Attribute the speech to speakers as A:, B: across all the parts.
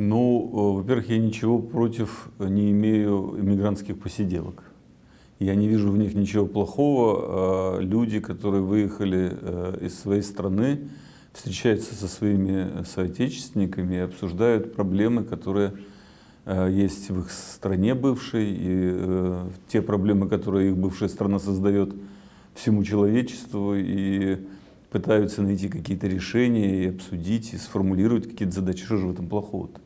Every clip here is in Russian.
A: Ну, во-первых, я ничего против не имею иммигрантских посиделок. Я не вижу в них ничего плохого. Люди, которые выехали из своей страны, встречаются со своими соотечественниками и обсуждают проблемы, которые есть в их стране бывшей, и те проблемы, которые их бывшая страна создает всему человечеству, и пытаются найти какие-то решения и обсудить, и сформулировать какие-то задачи. Что же в этом плохого-то?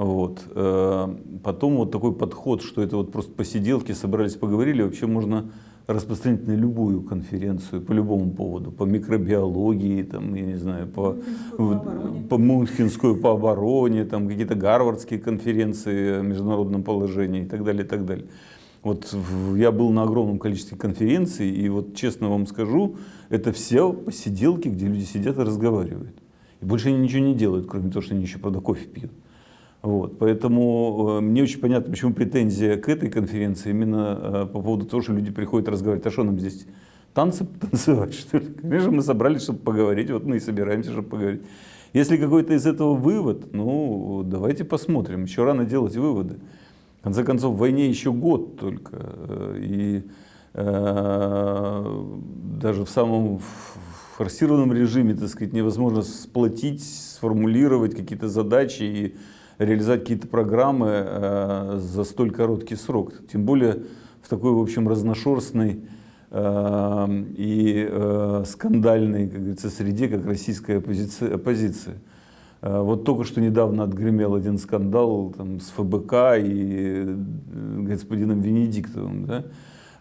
A: Вот. Э, потом вот такой подход, что это вот просто посиделки, собрались, поговорили, вообще можно распространить на любую конференцию по любому поводу, по микробиологии, там, я не знаю, по, по, по Мюнхенскую по обороне, там какие-то гарвардские конференции о международном положении и так далее, и так далее. Вот я был на огромном количестве конференций, и вот честно вам скажу, это все посиделки, где люди сидят и разговаривают. И больше они ничего не делают, кроме того, что они еще, правда, кофе пьют. Вот, поэтому э, мне очень понятно, почему претензия к этой конференции именно э, по поводу того, что люди приходят разговаривать. А что нам здесь танцы танцевать, что ли? Конечно, мы собрались, чтобы поговорить, вот мы и собираемся, чтобы поговорить. Если какой-то из этого вывод, ну, давайте посмотрим. Еще рано делать выводы. В конце концов, в войне еще год только. Э, и э, даже в самом форсированном режиме, так сказать, невозможно сплотить, сформулировать какие-то задачи и реализовать какие-то программы э, за столь короткий срок. Тем более в такой, в общем, разношерстной э, и э, скандальной, как говорится, среде, как российская оппозиция. оппозиция. Э, вот только что недавно отгремел один скандал там, с ФБК и э, господином Венедиктовым. Да?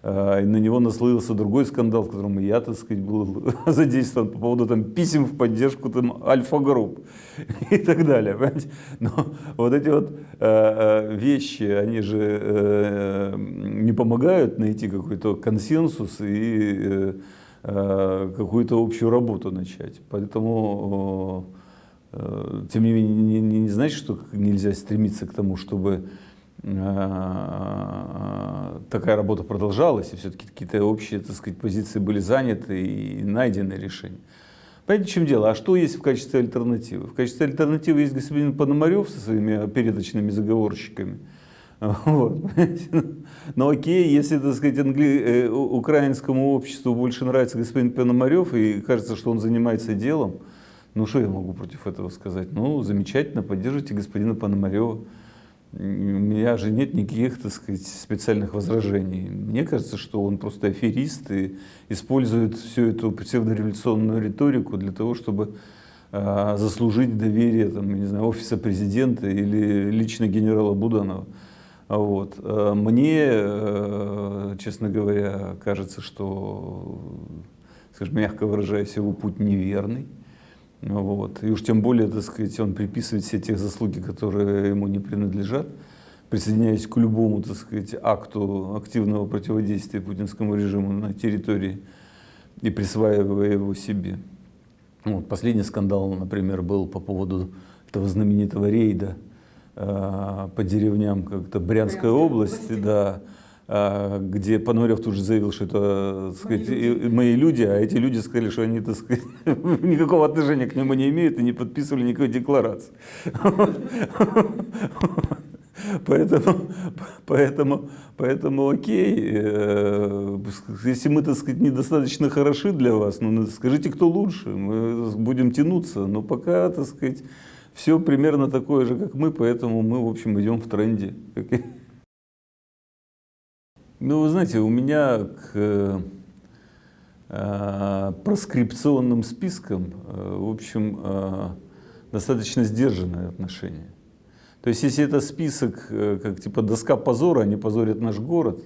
A: А, и на него наслоился другой скандал, в котором я, так сказать, был задействован по поводу там, писем в поддержку там, альфа-групп и так далее. Понимаете? Но вот эти вот э, вещи, они же э, не помогают найти какой-то консенсус и э, э, какую-то общую работу начать. Поэтому, э, тем не менее, не, не, значит, что нельзя стремиться к тому, чтобы Э, такая работа продолжалась, и все-таки какие-то общие, так сказать, позиции были заняты и найдены решения. Понимаете, в чем дело? А что есть в качестве альтернативы? В качестве альтернативы есть господин Пономарев со своими передачными заговорщиками. Вот. Но окей, если, так сказать, англи... Э, украинскому обществу больше нравится господин Пономарев и кажется, что он занимается делом, ну что я могу против этого сказать? Ну, замечательно, поддержите господина Пономарева у меня же нет никаких, так сказать, специальных возражений. Мне кажется, что он просто аферист и использует всю эту псевдореволюционную риторику для того, чтобы э, заслужить доверие там, не знаю, офиса президента или лично генерала Буданова. Вот. А мне, э, честно говоря, кажется, что, скажем, мягко выражаясь, его путь неверный. Вот. И уж тем более, так сказать, он приписывает все те заслуги, которые ему не принадлежат, присоединяясь к любому, так сказать, акту активного противодействия путинскому режиму на территории и присваивая его себе. Вот. Последний скандал, например, был по поводу этого знаменитого рейда э, по деревням как-то Брянской, Брянской области, области. Да, где Пономарев тут же заявил, что это сказать, мои, люди. мои люди, а эти люди сказали, что они так сказать, никакого отношения к нему не имеют и не подписывали никакой декларации. Поэтому, поэтому, поэтому окей, э, если мы, так сказать, недостаточно хороши для вас, ну, скажите, кто лучше, мы будем тянуться, но пока, так сказать, все примерно такое же, как мы, поэтому мы, в общем, идем в тренде. Ну, вы знаете, у меня к э, проскрипционным спискам, э, в общем, э, достаточно сдержанное отношение. То есть, если это список, э, как типа доска позора, они позорят наш город,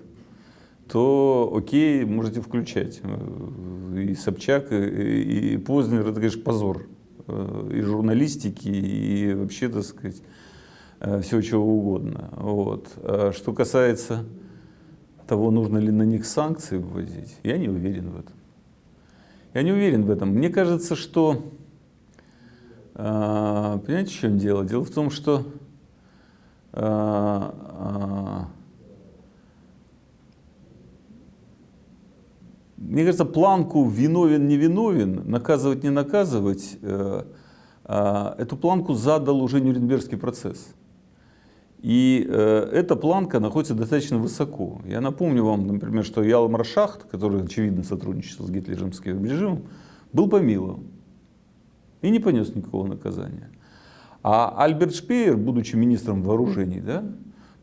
A: то окей, можете включать. Э, и Собчак, и, и Познер, это, конечно, позор э, и журналистики, и вообще, так сказать, э, всего чего угодно. Вот. А что касается того, нужно ли на них санкции вводить, я не уверен в этом. Я не уверен в этом. Мне кажется, что... Э, понимаете, в чем дело? Дело в том, что... Э, э, мне кажется, планку виновен, не виновен, наказывать, не наказывать, э, а, эту планку задал уже Нюрнбергский процесс. И э, эта планка находится достаточно высоко. Я напомню вам, например, что Ялмар Шахт, который, очевидно, сотрудничал с гитлеровским режимом, был помилован и не понес никакого наказания. А Альберт Шпеер, будучи министром вооружений, да,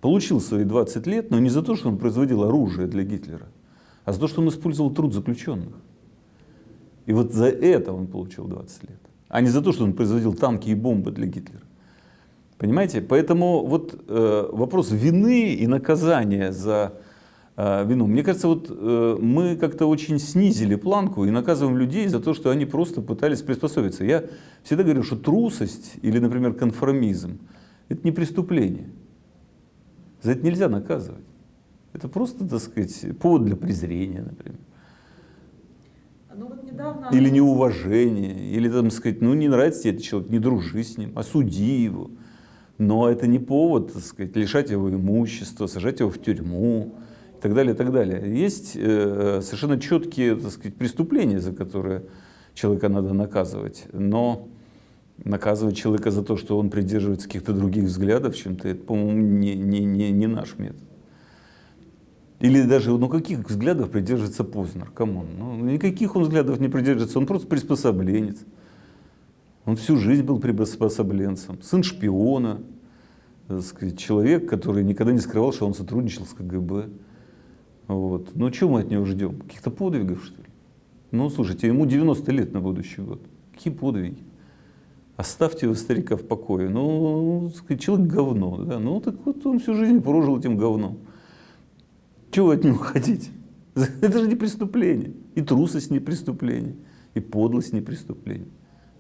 A: получил свои 20 лет, но не за то, что он производил оружие для Гитлера, а за то, что он использовал труд заключенных. И вот за это он получил 20 лет, а не за то, что он производил танки и бомбы для Гитлера. Понимаете? Поэтому вот э, вопрос вины и наказания за э, вину. Мне кажется, вот э, мы как-то очень снизили планку и наказываем людей за то, что они просто пытались приспособиться. Я всегда говорю, что трусость или, например, конформизм – это не преступление. За это нельзя наказывать. Это просто, так сказать, повод для презрения, например. Ну, вот недавно... Или неуважение, или, там, сказать, ну, не нравится тебе этот человек, не дружи с ним, осуди его. Но это не повод, так сказать, лишать его имущества, сажать его в тюрьму и так далее, и так далее. Есть э, совершенно четкие, так сказать, преступления, за которые человека надо наказывать. Но наказывать человека за то, что он придерживается каких-то других взглядов чем-то, это, по-моему, не, не, не, не наш метод. Или даже, ну каких взглядов придерживается Познер? Come on. Ну, никаких он взглядов не придерживается, он просто приспособленец. Он всю жизнь был приспособленцем, сын шпиона, сказать, человек, который никогда не скрывал, что он сотрудничал с КГБ. Вот. Ну, что мы от него ждем? Каких-то подвигов, что ли? Ну, слушайте, ему 90 лет на будущий год. Какие подвиги? Оставьте вы старика в покое. Ну, сказать, человек говно. Да? Ну, так вот он всю жизнь прожил этим говном. Чего вы от него хотите? Это же не преступление. И трусость не преступление. И подлость не преступление.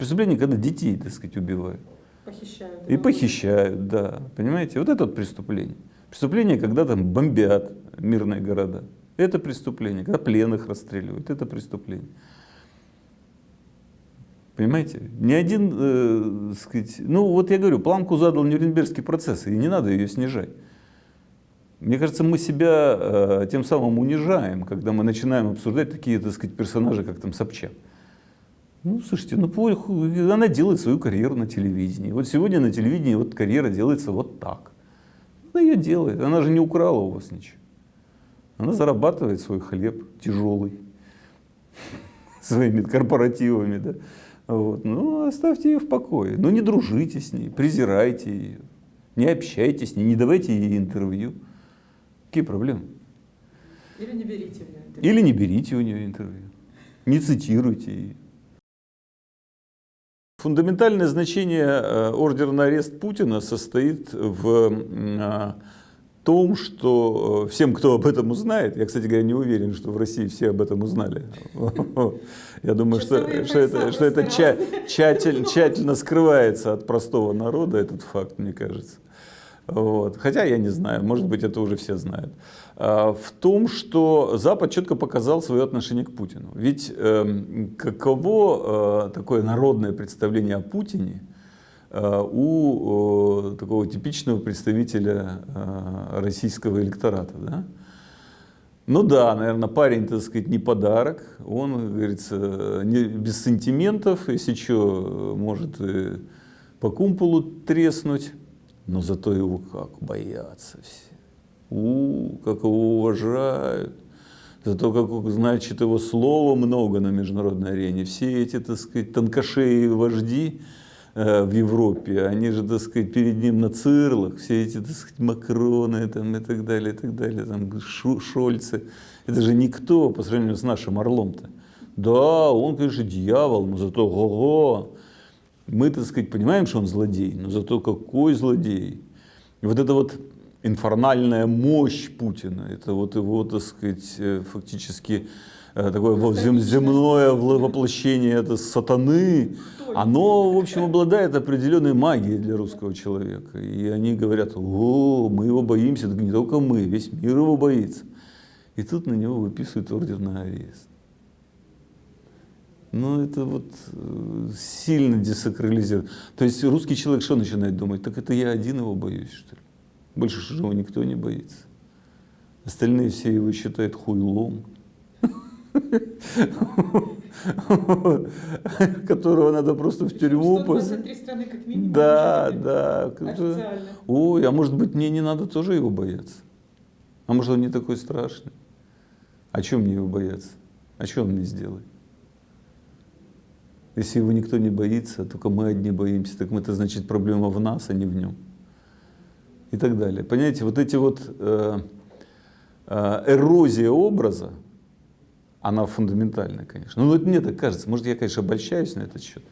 A: Преступление, когда детей, так сказать, убивают. Похищают. И похищают, да. Понимаете? Вот это вот преступление. Преступление, когда там бомбят мирные города. Это преступление. Когда пленных расстреливают. Это преступление. Понимаете? Ни один, э, сказать, ну вот я говорю, планку задал Нюрнбергский процесс, и не надо ее снижать. Мне кажется, мы себя э, тем самым унижаем, когда мы начинаем обсуждать такие, так сказать, персонажи, как там Собчак. Ну, слушайте, ну, она делает свою карьеру на телевидении. Вот сегодня на телевидении вот карьера делается вот так. Она ее делает. Она же не украла у вас ничего. Она зарабатывает свой хлеб тяжелый своими корпоративами. Да? Вот. Ну, оставьте ее в покое. Ну, не дружите с ней, презирайте ее. Не общайтесь с ней, не давайте ей интервью. Какие проблемы?
B: Или не берите у нее интервью.
A: Или не берите у нее интервью. Не цитируйте ее. Фундаментальное значение э, ордера на арест Путина состоит в э, том, что э, всем, кто об этом узнает, я, кстати говоря, не уверен, что в России все об этом узнали. Я думаю, что, что это, что это тщательно, тщательно скрывается от простого народа, этот факт, мне кажется. Вот. Хотя я не знаю, может быть, это уже все знают. А, в том, что Запад четко показал свое отношение к Путину. Ведь э, каково э, такое народное представление о Путине э, у э, такого типичного представителя э, российского электората? Да? Ну да, наверное, парень, так сказать, не подарок. Он, говорится, не, без сантиментов, если что, может по кумполу треснуть но зато его как боятся все. У, как его уважают. Зато, как, значит, его слова много на международной арене. Все эти, так сказать, тонкошеи вожди э, в Европе, они же, так сказать, перед ним на цирлах, все эти, так сказать, Макроны там, и так далее, и так далее, там, Шу, Шольцы. Это же никто по сравнению с нашим Орлом-то. Да, он, конечно, дьявол, но зато го-го, мы, так сказать, понимаем, что он злодей, но зато какой злодей. И вот эта вот инфернальная мощь Путина, это вот его, так сказать, э, фактически э, такое земное воплощение это сатаны, оно, в общем, обладает определенной магией для русского человека. И они говорят, о, мы его боимся, так не только мы, весь мир его боится. И тут на него выписывают ордер на арест. Ну, это вот э, сильно десакрализирует. То есть русский человек что начинает думать? Так это я один его боюсь, что ли? Больше его никто не боится. Остальные все его считают хуйлом. которого надо просто в тюрьму.
B: 123 страны как минимум.
A: Да, да. Ой, а может быть мне не надо тоже его бояться? А может он не такой страшный? А чем мне его бояться? А что он мне сделает? Если его никто не боится, только мы одни боимся, так это значит проблема в нас, а не в нем. И так далее. Понимаете, вот эти вот э, э, эрозия образа, она фундаментальная, конечно. Ну, это мне так кажется. Может, я, конечно, обольщаюсь на этот счет.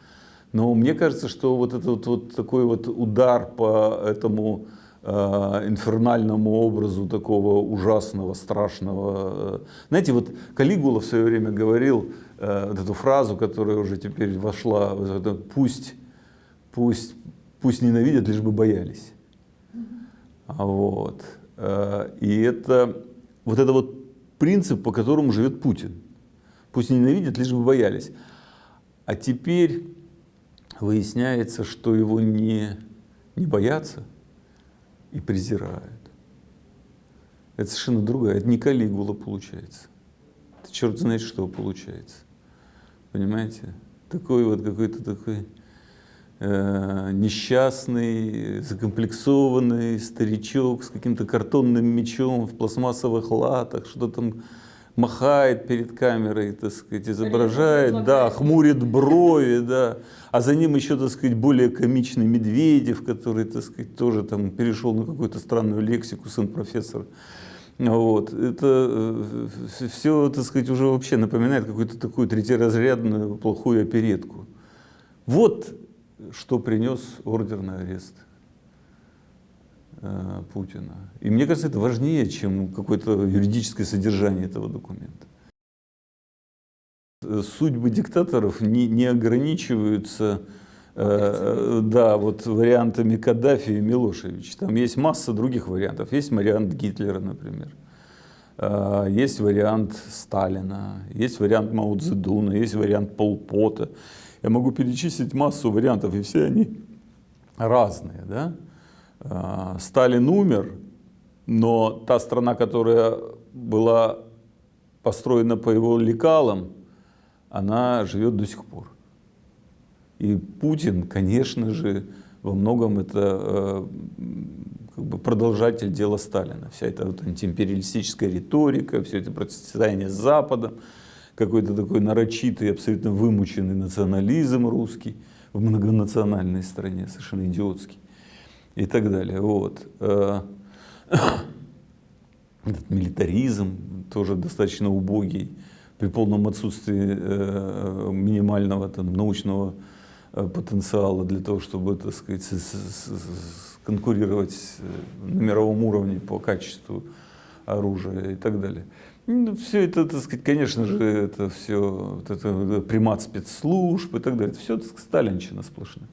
A: Но мне кажется, что вот этот вот, вот такой вот удар по этому э, инфернальному образу такого ужасного, страшного. Э, знаете, вот Калигула в свое время говорил э, вот эту фразу, которая уже теперь вошла, вот это, пусть, пусть, пусть ненавидят, лишь бы боялись. Вот. Э, и это вот это вот принцип, по которому живет Путин. Пусть ненавидят, лишь бы боялись. А теперь выясняется, что его не, не боятся и презирают. Это совершенно другая, это не Калигула получается. Это черт знает что получается. Понимаете? Такой вот какой-то такой несчастный, закомплексованный старичок с каким-то картонным мечом в пластмассовых латах, что там махает перед камерой, так сказать, изображает, да, хмурит брови, да, а за ним еще, так сказать, более комичный Медведев, который, так сказать, тоже там перешел на какую-то странную лексику, сын профессора. Вот. Это э, все, так сказать, уже вообще напоминает какую-то такую третьеразрядную плохую оперетку. Вот что принес ордер на арест э, Путина. И мне кажется, это важнее, чем какое-то юридическое содержание этого документа. Судьбы диктаторов не, не ограничиваются э, да, вот вариантами Каддафи и Милошевич. Там есть масса других вариантов. Есть вариант Гитлера, например. Э, есть вариант Сталина, есть вариант Мао Цзэдуна, есть вариант Полпота. Я могу перечислить массу вариантов, и все они разные. Да? А, Сталин умер, но та страна, которая была построена по его лекалам, она живет до сих пор. И Путин, конечно же, во многом это э, как бы продолжатель дела Сталина. Вся эта вот антиимпериалистическая риторика, все это противостояние с Западом, какой-то такой нарочитый, абсолютно вымученный национализм русский в многонациональной стране, совершенно идиотский и так далее. Вот. Э, этот милитаризм тоже достаточно убогий, при полном отсутствии э, минимального там, научного э, потенциала для того, чтобы, так сказать, конкурировать на мировом уровне по качеству оружия и так далее. Ну, все это, так сказать, конечно же, это все, вот это примат спецслужб и так далее. Это все так сказать, сталинчина сплошная.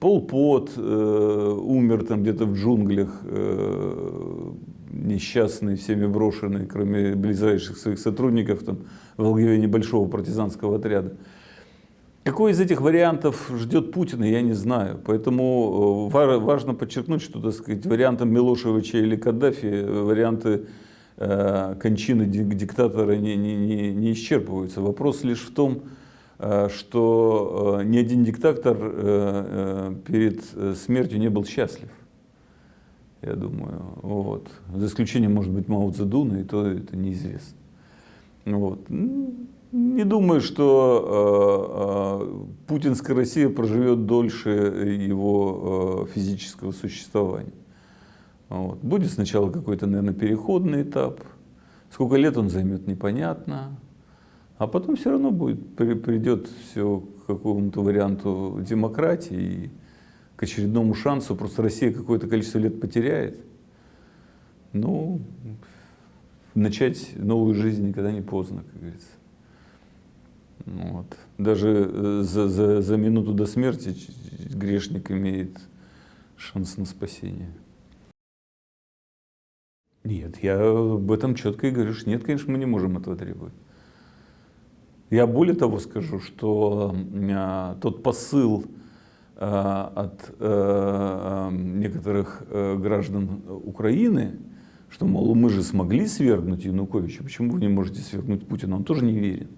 A: Пол Пот э, умер там где-то в джунглях, э, несчастный, всеми брошенный, кроме ближайших своих сотрудников, там, в главе небольшого партизанского отряда. Какой из этих вариантов ждет Путина, я не знаю. Поэтому э, важно подчеркнуть, что так сказать, вариантом Милошевича или Каддафи э, варианты э, кончины диктатора не, не, не, не исчерпываются. Вопрос лишь в том, э, что ни один диктатор перед смертью не был счастлив. Я думаю, вот. За исключением, может быть, Мао Цзэдуна, и то это неизвестно. Вот. Не думаю, что э, э, путинская Россия проживет дольше его э, физического существования. Вот. Будет сначала какой-то, наверное, переходный этап. Сколько лет он займет, непонятно. А потом все равно будет, придет все к какому-то варианту демократии и к очередному шансу. Просто Россия какое-то количество лет потеряет. Ну, начать новую жизнь никогда не поздно, как говорится. Вот. Даже э, за, за, за минуту до смерти грешник имеет шанс на спасение. Нет, я об этом четко и говорю, что нет, конечно, мы не можем этого требовать. Я более того скажу, что а, тот посыл а, от некоторых граждан Украины что, мол, мы же смогли свергнуть Януковича, почему вы не можете свергнуть Путина? Он тоже не верен.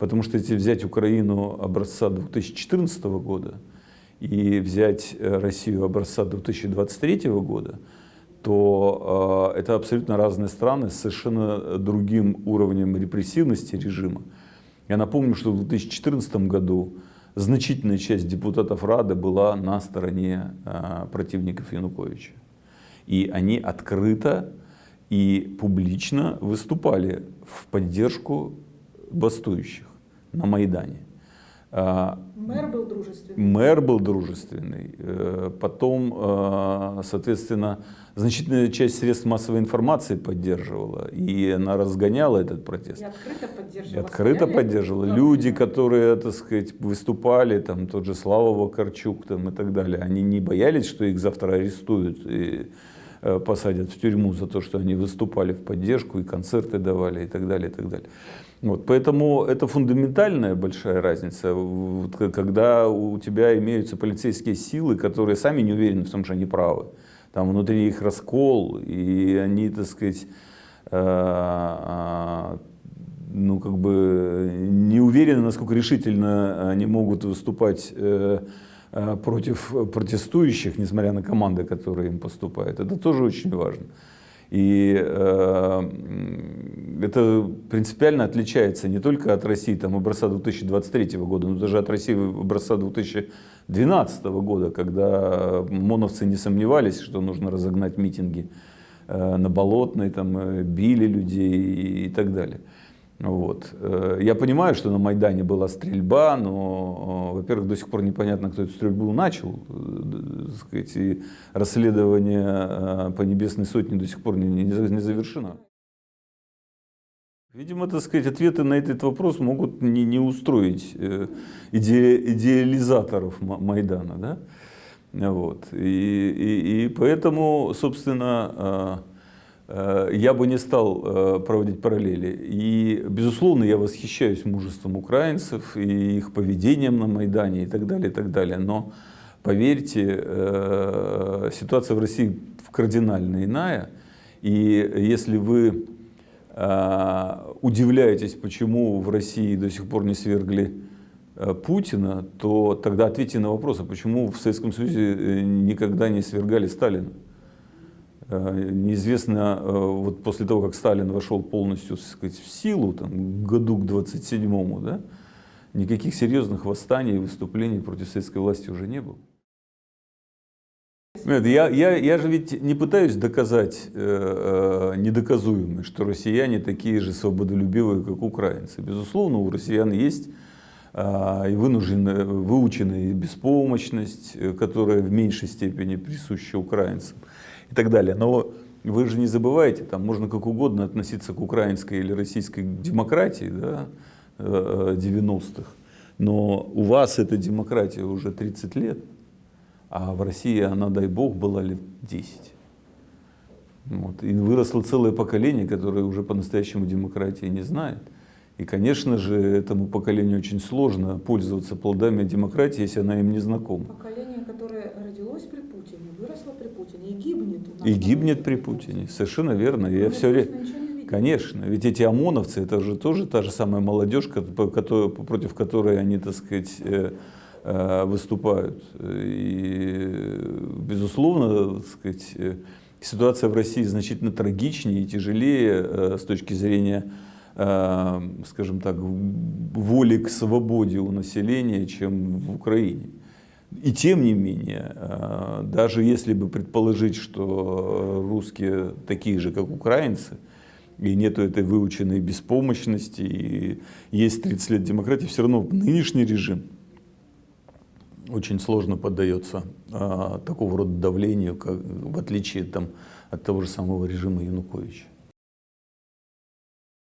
A: Потому что если взять Украину образца 2014 года и взять э, Россию образца 2023 года, то э, это абсолютно разные страны с совершенно другим уровнем репрессивности режима. Я напомню, что в 2014 году значительная часть депутатов Рады была на стороне э, противников Януковича. И они открыто и публично выступали в поддержку бастующих на Майдане.
B: А, мэр был дружественный.
A: Мэр был дружественный. Э, потом, э, соответственно, значительная часть средств массовой информации поддерживала. И она разгоняла этот протест.
B: И открыто поддерживала.
A: И открыто поддерживала. Люди, которые, так сказать, выступали, там тот же Слава Вакарчук там, и так далее, они не боялись, что их завтра арестуют и посадят в тюрьму за то, что они выступали в поддержку и концерты давали и так далее, и так далее. Вот, поэтому это фундаментальная большая разница, вот, когда у тебя имеются полицейские силы, которые сами не уверены в том, что они правы. Там внутри их раскол, и они, так сказать, э, э, ну, как бы не уверены, насколько решительно они могут выступать э, э против протестующих, несмотря на команды, которые им поступают. Это тоже очень важно. И э, это принципиально отличается не только от России там, образца 2023 года, но даже от России образца 2012 года, когда моновцы не сомневались, что нужно разогнать митинги э, на Болотной, там, э, били людей и, и так далее. Вот. Э, я понимаю, что на Майдане была стрельба, но, э, во-первых, до сих пор непонятно, кто эту стрельбу начал. Э, сказать, и расследование по Небесной Сотне до сих пор не, не, завершено. Видимо, так сказать, ответы на этот вопрос могут не, не устроить иде, идеализаторов Майдана. Да? Вот. И, и, и поэтому, собственно, я бы не стал э, проводить параллели. И, безусловно, я восхищаюсь мужеством украинцев и их поведением на Майдане и так далее, и так далее. Но, поверьте, э, ситуация в России кардинально иная. И если вы удивляетесь, почему в России до сих пор не свергли Путина, то тогда ответьте на вопрос, а почему в Советском Союзе никогда не свергали Сталина? Э, неизвестно, э, вот после того, как Сталин вошел полностью сказать, в силу, там, году к 27-му, да, никаких серьезных восстаний и выступлений против советской власти уже не было. Нет, я, я, я же ведь не пытаюсь доказать э, э, недоказуемое, что россияне такие же свободолюбивые, как украинцы. Безусловно, у россиян есть и вынужденная, выученная беспомощность, которая в меньшей степени присуща украинцам и так далее. Но вы же не забывайте, там можно как угодно относиться к украинской или российской демократии да, 90-х, э, но у вас эта демократия уже 30 лет, а в России она, дай бог, была лет 10. Вот. И выросло целое поколение, которое уже по-настоящему демократии не знает. И, конечно же, этому поколению очень сложно пользоваться плодами демократии, если она им не знакома.
B: Поколение, которое родилось при Путине, выросло при Путине и гибнет.
A: И гибнет при Путине, совершенно верно. Я все время... Конечно, ведь эти ОМОНовцы, это же тоже та же самая молодежь, против которой они, так сказать, э, э, выступают. И, безусловно, так сказать, э, ситуация в России значительно трагичнее и тяжелее с точки зрения скажем так, воли к свободе у населения, чем в Украине. И тем не менее, э, даже если бы предположить, что русские такие же, как украинцы, и нету этой выученной беспомощности, и есть 30 лет демократии, все равно нынешний режим очень сложно поддается а, такого рода давлению, как, в отличие там, от того же самого режима Януковича.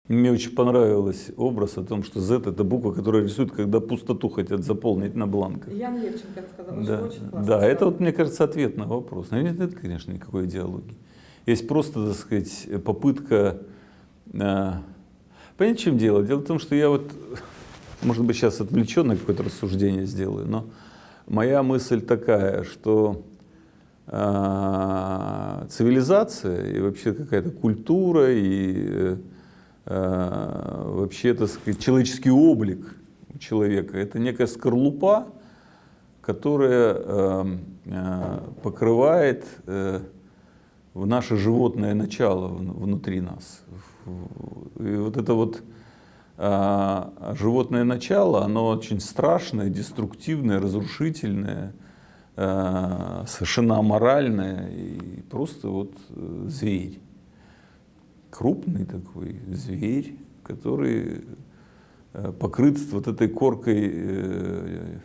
A: Мне очень понравился образ о том, что Z – это буква, которая рисует, когда пустоту хотят заполнить на бланках.
B: Ян Левченко сказал,
A: да,
B: что очень классно.
A: Да, это, вот, мне кажется, ответ на вопрос. Но нет, это, конечно, никакой идеологии. Есть просто, так сказать, попытка… Понять, в чем дело? Дело в том, что я вот, может быть, сейчас отвлеченное какое-то рассуждение сделаю, но моя мысль такая, что а, цивилизация и вообще какая-то культура и э, а, вообще, так сказать, человеческий облик человека. Это некая скорлупа, которая э, э, покрывает э, в наше животное начало вн- внутри нас. И вот это вот а, животное начало, оно очень страшное, деструктивное, разрушительное, совершенно аморальное и просто вот э, зверь. Крупный такой зверь, который э, покрыт вот этой коркой, э,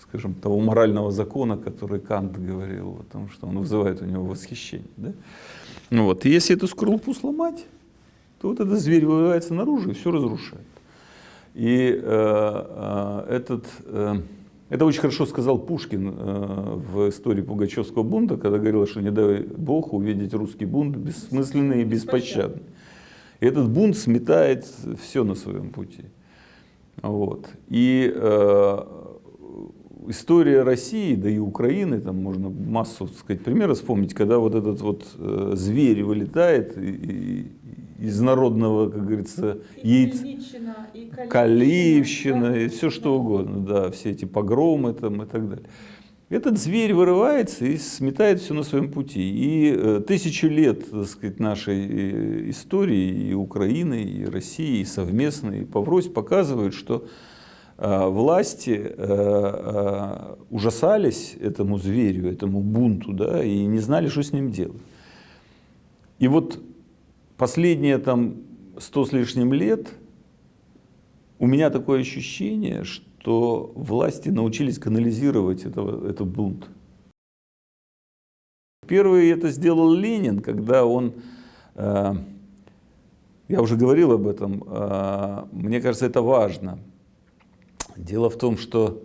A: скажем, того морального закона, который Кант говорил о том, что он вызывает у него восхищение. Да? Ну вот. И если эту скорлупу сломать, то вот этот зверь вырывается наружу и все разрушает. И э, э, этот, э, это очень хорошо сказал Пушкин э, в истории Пугачевского бунта, когда говорил, что не дай Бог увидеть русский бунт бессмысленный и беспощадный. И этот бунт сметает все на своем пути. Вот. И э, история России, да и Украины, там можно массу сказать, примеров вспомнить, когда вот этот вот э, зверь вылетает и, из народного, как говорится,
B: И. Хмельниччина, и Калиевщина,
A: Калиевщина
B: да.
A: и все что угодно, да, все эти погромы там и так далее. Этот зверь вырывается и сметает все на своем пути. И э, тысячу лет, так сказать, нашей э, истории и Украины, и России, и совместной, и поврось показывают, что э, власти ужасались этому зверю, этому бунту, да, и не знали, что с ним делать. И вот последние там сто с лишним лет у меня такое ощущение, что власти научились канализировать этого, этот бунт. Первый это сделал Ленин, когда он, э, я уже говорил об этом, э, мне кажется, это важно. Дело в том, что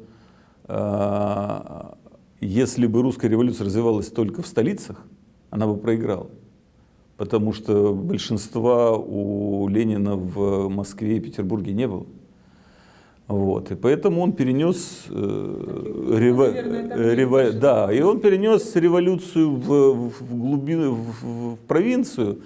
A: э, если бы русская революция развивалась только в столицах, она бы проиграла. Потому что большинства у Ленина в Москве и Петербурге не было. Вот. И поэтому он перенес, э, рево-
B: наверное,
A: э, рево- да, и он перенес революцию в, в глубину, в, в провинцию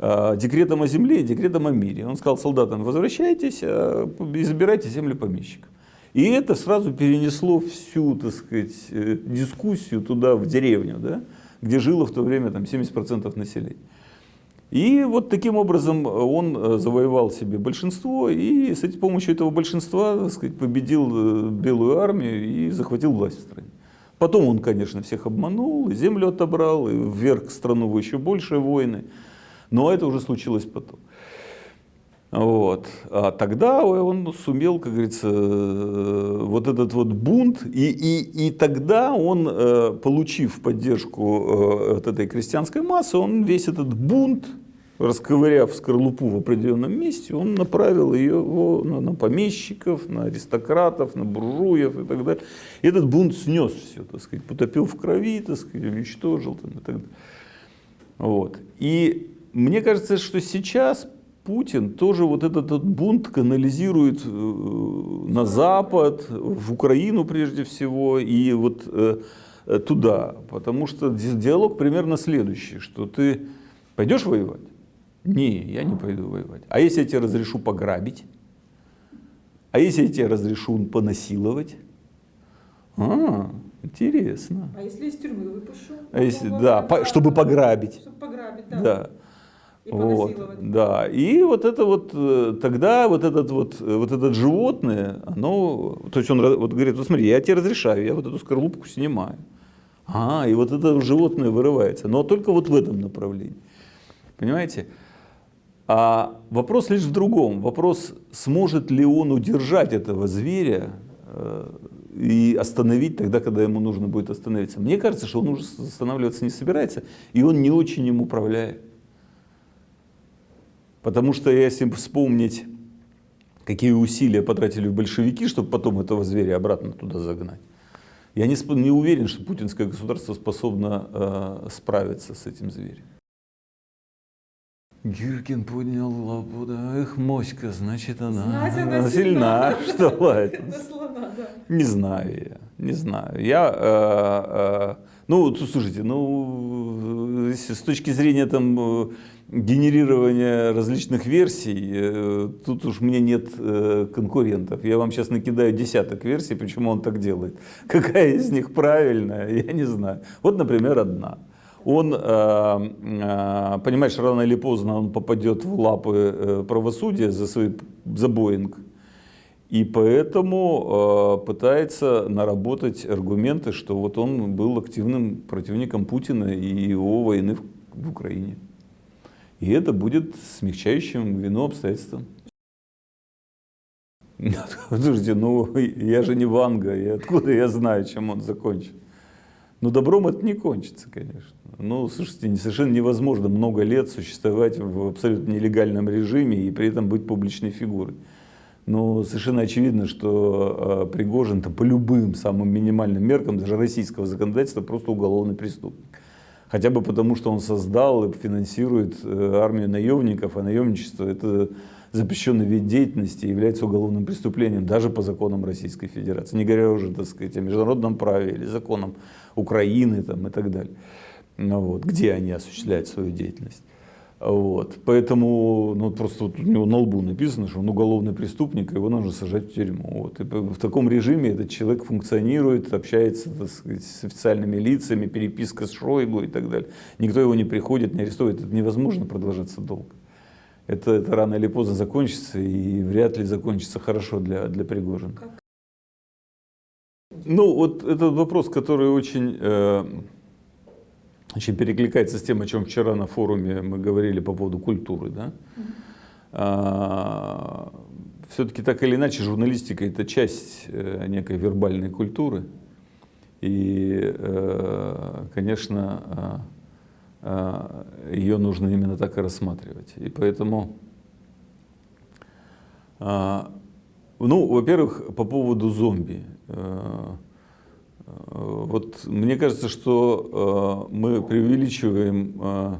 A: э, декретом о земле и декретом о мире. Он сказал солдатам, возвращайтесь, а, и забирайте земли помещиков. И это сразу перенесло всю, так сказать, э, дискуссию туда, в деревню, да, где жило в то время там, 70% населения. И вот таким образом он э, завоевал себе большинство и с этой помощью этого большинства так сказать, победил э, Белую армию и захватил власть в стране. Потом он, конечно, всех обманул, и землю отобрал, и вверг страну в еще большие войны. Но это уже случилось потом. Вот. А тогда он сумел, как говорится, э, вот этот вот бунт, и, и, и тогда он, э, получив поддержку э, от этой крестьянской массы, он весь этот бунт, расковыряв скорлупу в определенном месте, он направил ее на, на помещиков, на аристократов, на буржуев и так далее. И этот бунт снес все, так сказать, потопил в крови, так сказать, уничтожил там, и так далее. Вот. И мне кажется, что сейчас Путин тоже вот этот, этот бунт канализирует э, на Запад, в Украину прежде всего, и вот э, э, туда. Потому что ди- диалог примерно следующий, что ты пойдешь воевать? Не, я не пойду воевать. А если я тебе разрешу пограбить? А если я тебе разрешу понасиловать? А, интересно.
B: А если из тюрьмы выпущу?
A: А если, да, по- чтобы пограбить.
B: Чтобы пограбить, да.
A: Да.
B: И
A: Вот, да. И вот это вот, э, тогда вот этот вот, э, вот этот животное, оно, то есть он вот говорит, вот смотри, я тебе разрешаю, я вот эту скорлупку снимаю. А, и вот это животное вырывается, но только вот в этом направлении. Понимаете? А вопрос лишь в другом. Вопрос, сможет ли он удержать этого зверя э, и остановить тогда, когда ему нужно будет остановиться. Мне кажется, что он уже останавливаться не собирается, и он не очень им управляет. Потому что если вспомнить, какие усилия потратили большевики, чтобы потом этого зверя обратно туда загнать, я не, не уверен, что путинское государство способно э, справиться с этим зверем. Гиркин поднял лапу, да, эх, моська, значит она,
B: Знать она
A: сильна,
B: сильна.
A: что
B: да.
A: Не знаю я. Не знаю. Я, э, э, ну, слушайте, ну, если с точки зрения там э, генерирования различных версий, э, тут уж мне нет э, конкурентов. Я вам сейчас накидаю десяток версий, почему он так делает. Какая из них правильная, я не знаю. Вот, например, одна. Он, э, понимаешь, рано или поздно он попадет в лапы правосудия за, свой, за Боинг. И поэтому пытается наработать аргументы, что вот он был активным противником Путина и его войны в Украине. И это будет смягчающим вину обстоятельством. Слушайте, ну я же не Ванга, и откуда я знаю, чем он закончит? Ну добром это не кончится, конечно. Ну, слушайте, совершенно невозможно много лет существовать в абсолютно нелегальном режиме и при этом быть публичной фигурой. Но совершенно очевидно, что э, Пригожин по любым самым минимальным меркам, даже российского законодательства, просто уголовный преступник. Хотя бы потому, что он создал и финансирует э, армию наемников, а наемничество это запрещенный вид деятельности является уголовным преступлением даже по законам Российской Федерации. Не говоря уже, так сказать, о международном праве или законам Украины там, и так далее. Ну, вот, где они осуществляют свою деятельность. Вот. Поэтому ну, просто вот у него на лбу написано, что он уголовный преступник, его нужно сажать в тюрьму. Вот. И в таком режиме этот человек функционирует, общается так сказать, с официальными лицами, переписка с Шойгу и так далее. Никто его не приходит, не арестует. Это невозможно продолжаться долго. Это, это рано или поздно закончится, и вряд ли закончится хорошо для, для Пригожина. Ну, вот этот вопрос, который очень... Э, очень перекликается с тем, о чем вчера на форуме мы говорили по поводу культуры. Да? А, Все-таки так или иначе журналистика это часть э, некой вербальной культуры. И, э, конечно, а, а, ее нужно именно так и рассматривать. И поэтому, ну, во-первых, по поводу зомби. Э, вот мне кажется, что э, мы преувеличиваем э,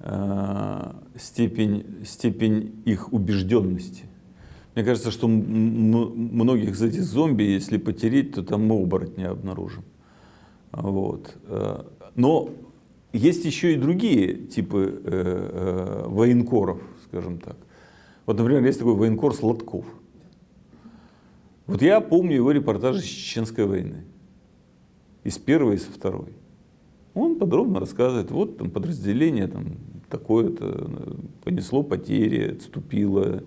A: э, степень, степень их убежденности. Мне кажется, что многих из этих зомби, если потереть, то там мы оборотни обнаружим. Вот. Но есть еще и другие типы военкоров, скажем так. Вот, например, есть такой военкор Сладков. Вот я помню его репортажи с Чеченской войны из первой, со второй. Он подробно рассказывает, вот там подразделение там такое-то понесло потери, отступило,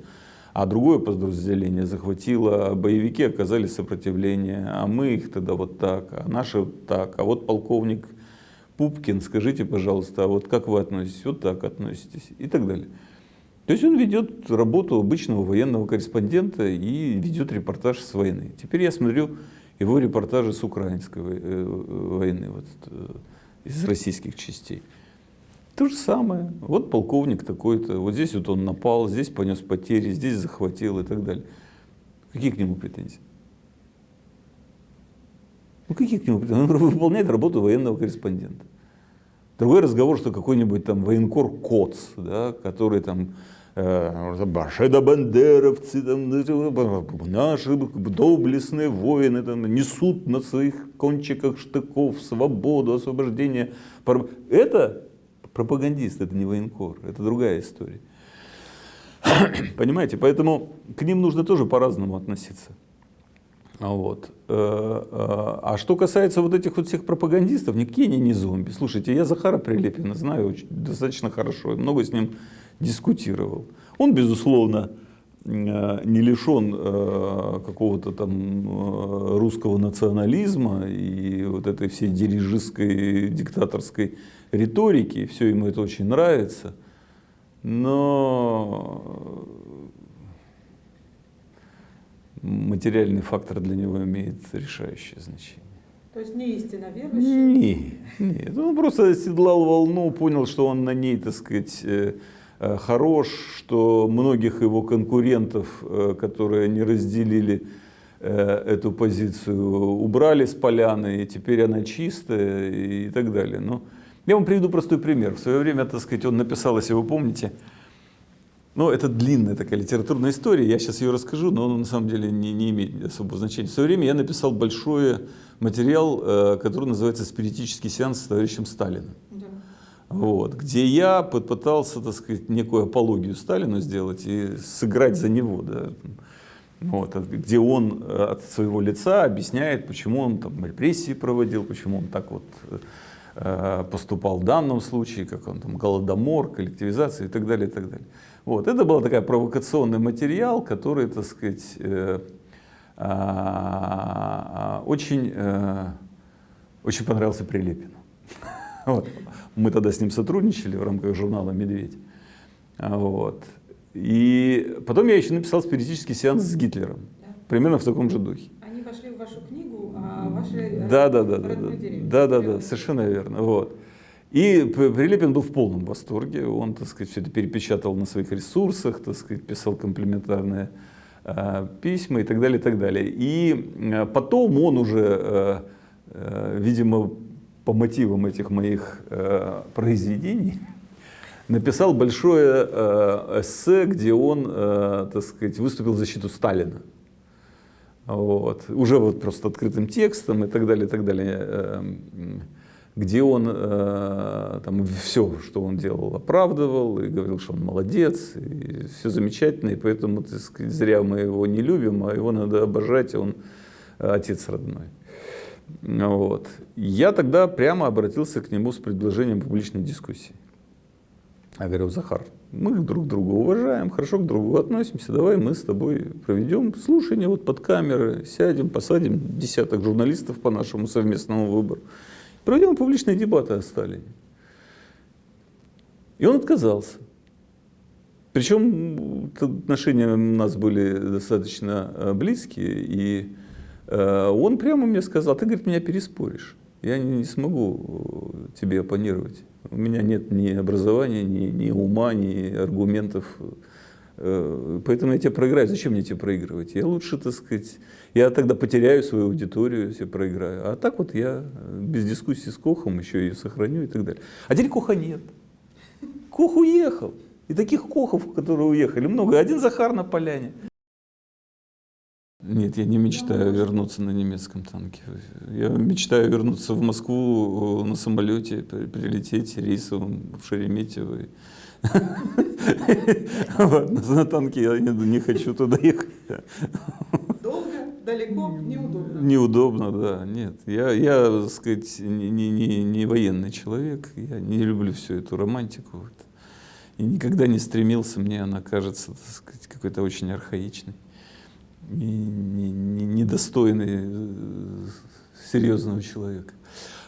A: а другое подразделение захватило, а боевики оказали сопротивление, а мы их тогда вот так, а наши вот так, а вот полковник Пупкин, скажите, пожалуйста, а вот как вы относитесь, вот так относитесь и так далее. То есть он ведет работу обычного военного корреспондента и ведет репортаж с войны. Теперь я смотрю, его репортажи с украинской э, войны, вот, э, из российских частей. То же самое. Вот полковник такой-то, вот здесь вот он напал, здесь понес потери, здесь захватил и так далее. Какие к нему претензии? Ну какие к нему претензии? Он выполняет работу военного корреспондента. Другой разговор, что какой-нибудь там военкор Коц, да, который там Э, башедо-бандеровцы, там, наши доблестные воины там, несут на своих кончиках штыков свободу, освобождение. Это пропагандист, это не военкор, это другая история. Понимаете, поэтому к ним нужно тоже по-разному относиться. Вот. Э, э, а что касается вот этих вот всех пропагандистов, никакие они не зомби. Слушайте, я Захара Прилепина знаю очень, достаточно хорошо, много с ним дискутировал. Он, безусловно, э, не лишен э, какого-то там э, русского национализма и вот этой всей дирижистской, диктаторской риторики, все ему это очень нравится, но материальный фактор для него имеет решающее значение.
B: То есть не истинно верующий?
A: Нет, нет, он просто оседлал волну, понял, что он на ней, так сказать, хорош, что многих его конкурентов, э, которые не разделили э, эту позицию, убрали с поляны, и теперь она чистая и так далее. Но я вам приведу простой пример. В свое время, так сказать, он написал, если вы помните, Ну, это длинная такая литературная история, я сейчас ее расскажу, но она на самом деле не, не имеет особого значения. В свое время я написал большой материал, э, который называется «Спиритический сеанс с товарищем Сталиным».
B: Да.
A: Вот, где я попытался, так сказать, некую апологию Сталину сделать и сыграть за него, да, вот, где он э, от своего лица объясняет, почему он там репрессии проводил, почему он так вот э, поступал в данном случае, как он там голодомор, коллективизация и так далее, и так далее. Вот, это был такой провокационный материал, который, так сказать, э, э, очень, э, очень понравился Прилепину. Вот. Мы тогда с ним сотрудничали в рамках журнала «Медведь». Вот. И потом я еще написал спиритический сеанс с Гитлером.
B: Да.
A: Примерно в таком же духе.
B: Они вошли в вашу книгу, а ваши э,
A: Да, да, да, да, да, да, да, да, совершенно верно. Вот. И Прилепин был в полном восторге, он, так сказать, все это перепечатал на своих ресурсах, так сказать, писал комплиментарные э, письма и так далее, и так далее. И э, потом он уже, э, э, видимо, по мотивам этих моих э, произведений, написал большое э, эссе, где он, э, так сказать, выступил в защиту Сталина. Вот. Уже вот просто открытым текстом и так далее, и так далее. Эм, Где он э, там все, что он делал, оправдывал и говорил, что он молодец, и все замечательно, и поэтому, так сказать, зря мы его не любим, а его надо обожать, он э, отец родной. Вот. Я тогда прямо обратился к нему с предложением публичной дискуссии. Я говорю, Захар, мы друг друга уважаем, хорошо к другу относимся, давай мы с тобой проведем слушание вот под камеры, сядем, посадим десяток журналистов по нашему совместному выбору, проведем публичные дебаты о Сталине. И он отказался. Причем отношения у нас были достаточно э, близкие, и он прямо мне сказал, ты, говорит, меня переспоришь, я не, не смогу э, тебе оппонировать. У меня нет ни образования, ни, ни ума, ни аргументов. Э, Поэтому я тебя проиграю. Зачем мне тебя проигрывать? Я лучше, так сказать, я тогда потеряю свою аудиторию, если проиграю. А так вот я э, без дискуссии с Кохом еще ее сохраню и так далее. А теперь Коха нет. Кох уехал. И таких Кохов, которые уехали, много. Один Захар на поляне. Нет, я не мечтаю вернуться на немецком танке. Я мечтаю вернуться в Москву на самолете, при- прилететь рейсовым в Шереметьево. На танке я не хочу туда ехать.
B: Долго, далеко, неудобно.
A: Неудобно, да, нет. Я, я так сказать, не, не, военный человек, я не люблю всю эту романтику. И никогда не стремился, мне она кажется, так сказать, какой-то очень архаичной и не- не- недостойной э, серьезного человека.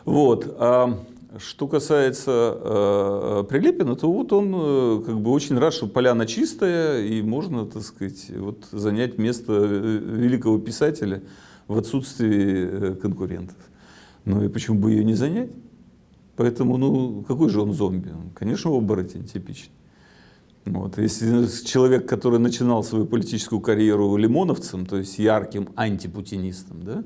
A: Вот. А что касается э, Прилепина, то вот он э, как бы очень рад, что поляна чистая, и можно, так сказать, вот занять место э, великого писателя в отсутствии э, конкурентов. Ну и почему бы ее не занять? Поэтому, ну, какой же он зомби? Он, Конечно, оборотень типичный. Вот. Если человек, который начинал свою политическую карьеру лимоновцем, то есть ярким антипутинистом, да,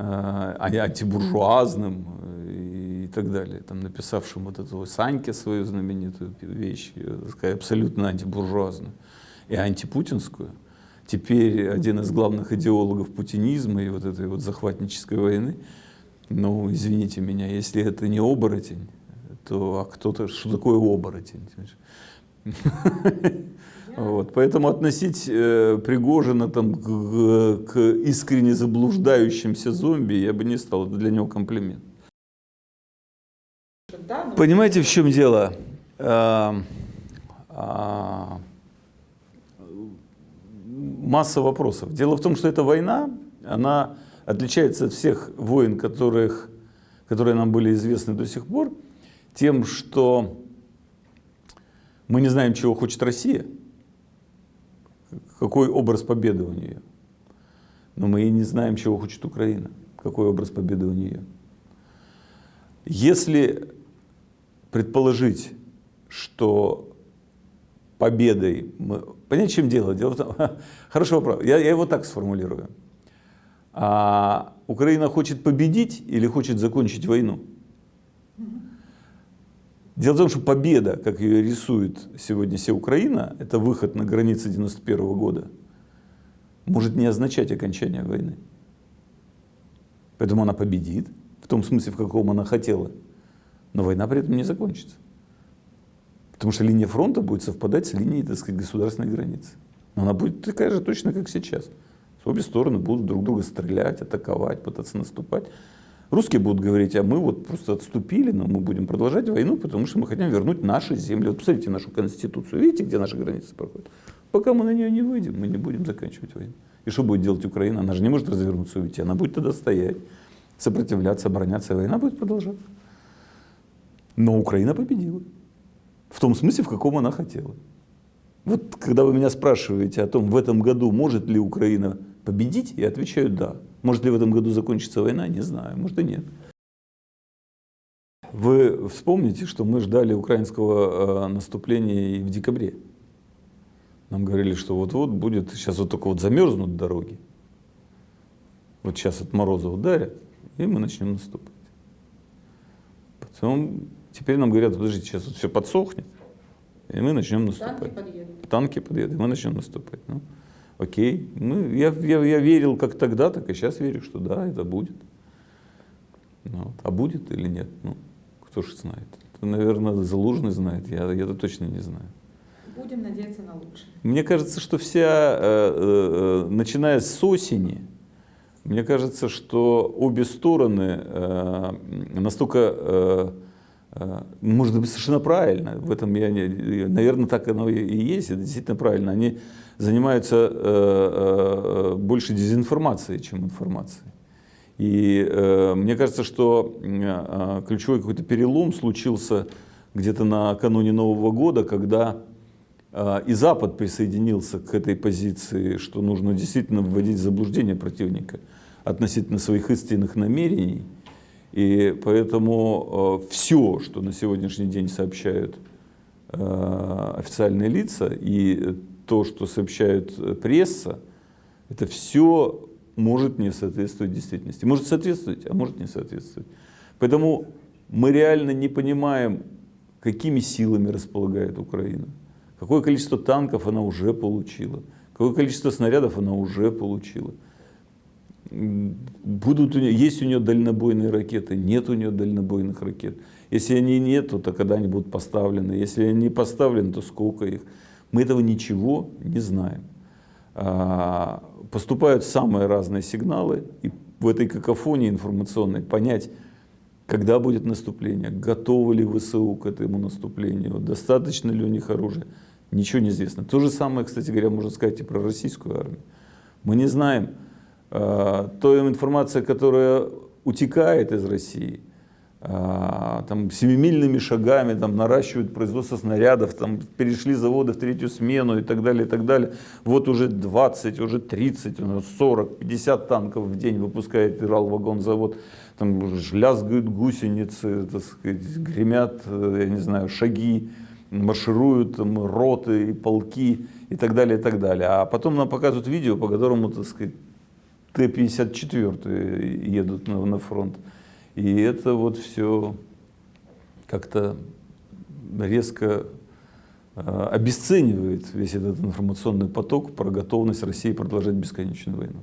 A: а, а антибуржуазным э, и так далее, там, написавшим вот эту Саньке свою знаменитую вещь, э, сказать, абсолютно антибуржуазную и антипутинскую, теперь один из главных идеологов путинизма и вот этой вот захватнической войны, ну, извините меня, если это не оборотень, то а кто-то, что такое оборотень? Вот, поэтому относить э, Пригожина там, к, к искренне заблуждающимся зомби я бы не стал, это для него комплимент. Понимаете, в чем дело? А, а, масса вопросов. Дело в том, что эта война, она отличается от всех войн, которых, которые нам были известны до сих пор, тем, что мы не знаем, чего хочет Россия, какой образ победы у нее. Но мы и не знаем, чего хочет Украина, какой образ победы у нее. Если предположить, что победой мы... Понять, в чем дело? Дело в том... Хороший вопрос. Я, я его так сформулирую. А Украина хочет победить или хочет закончить войну? Дело в том, что победа, как ее рисует сегодня вся Украина, это выход на границы 91 года, может не означать окончание войны. Поэтому она победит, в том смысле, в каком она хотела, но война при этом не закончится. Потому что линия фронта будет совпадать с линией, так сказать, государственной границы. Но она будет такая же точно, как сейчас. Обе стороны будут друг друга стрелять, атаковать, пытаться наступать. Русские будут говорить, а мы вот просто отступили, но мы будем продолжать войну, потому что мы хотим вернуть наши земли. Вот посмотрите нашу конституцию, видите, где наши границы проходят? Пока мы на нее не выйдем, мы не будем заканчивать войну. И что будет делать Украина? Она же не может развернуться и уйти, она будет тогда стоять, сопротивляться, обороняться, война будет продолжаться. Но Украина победила. В том смысле, в каком она хотела. Вот когда вы меня спрашиваете о том, в этом году может ли Украина победить, я отвечаю «да». Может ли в этом году закончиться война, не знаю, может и нет. Вы вспомните, что мы ждали украинского э, наступления и в декабре. Нам говорили, что вот-вот будет, сейчас вот только вот замерзнут дороги. Вот сейчас от мороза ударят, и мы начнем наступать. Потом, теперь нам говорят, подождите, сейчас вот все подсохнет, и мы начнем наступать.
B: Танки подъедут.
A: Танки подъедут, и мы начнем наступать. Ну, окей. Ну, я, я, я верил как тогда, так и сейчас верю, что да, это будет. Ну, а будет или нет, ну, кто же знает. Это, наверное, Залужный знает, я, я это точно не знаю.
B: Будем надеяться на лучшее.
A: Мне кажется, что вся, э, э, начиная с осени, мне кажется, что обе стороны э, настолько, может быть, совершенно правильно, в этом я, не, наверное, так оно и есть, это действительно правильно, они занимаются больше дезинформацией, чем информацией. И мне кажется, что ключевой какой-то перелом случился где-то накануне Нового года, когда и Запад присоединился к этой позиции, что нужно действительно вводить в заблуждение противника относительно своих истинных намерений. И поэтому а, все, что на сегодняшний день сообщают а, официальные лица и то, что сообщают пресса, это все может не соответствовать действительности. Может соответствовать, а может не соответствовать. Поэтому мы реально не понимаем, какими силами располагает Украина. Какое количество танков она уже получила, какое количество снарядов она уже получила. Будут у нее, есть у нее дальнобойные ракеты, нет у нее дальнобойных ракет. Если они нет, то когда они будут поставлены. Если они не поставлены, то сколько их. Мы этого ничего не знаем. А, поступают самые разные сигналы, и в этой какофонии информационной понять, когда будет наступление, готовы ли ВСУ к этому наступлению, достаточно ли у них оружия, Ничего не известно. То же самое, кстати говоря, можно сказать и про российскую армию. Мы не знаем, той информация, которая утекает из России, э, там семимильными шагами там, наращивают производство снарядов, там, перешли заводы в третью смену и так далее, и так далее. Вот уже 20, уже 30, 40, 50 танков в день выпускает Ирал-вагонзавод. Там лязгают гусеницы, так сказать, гремят, э, я не знаю, шаги маршируют там, роты и полки и так далее, и так далее. А потом нам показывают видео, по которому, так сказать, Т-54 едут на, на фронт. И это вот все как-то резко э, обесценивает весь этот информационный поток про готовность России продолжать бесконечную войну.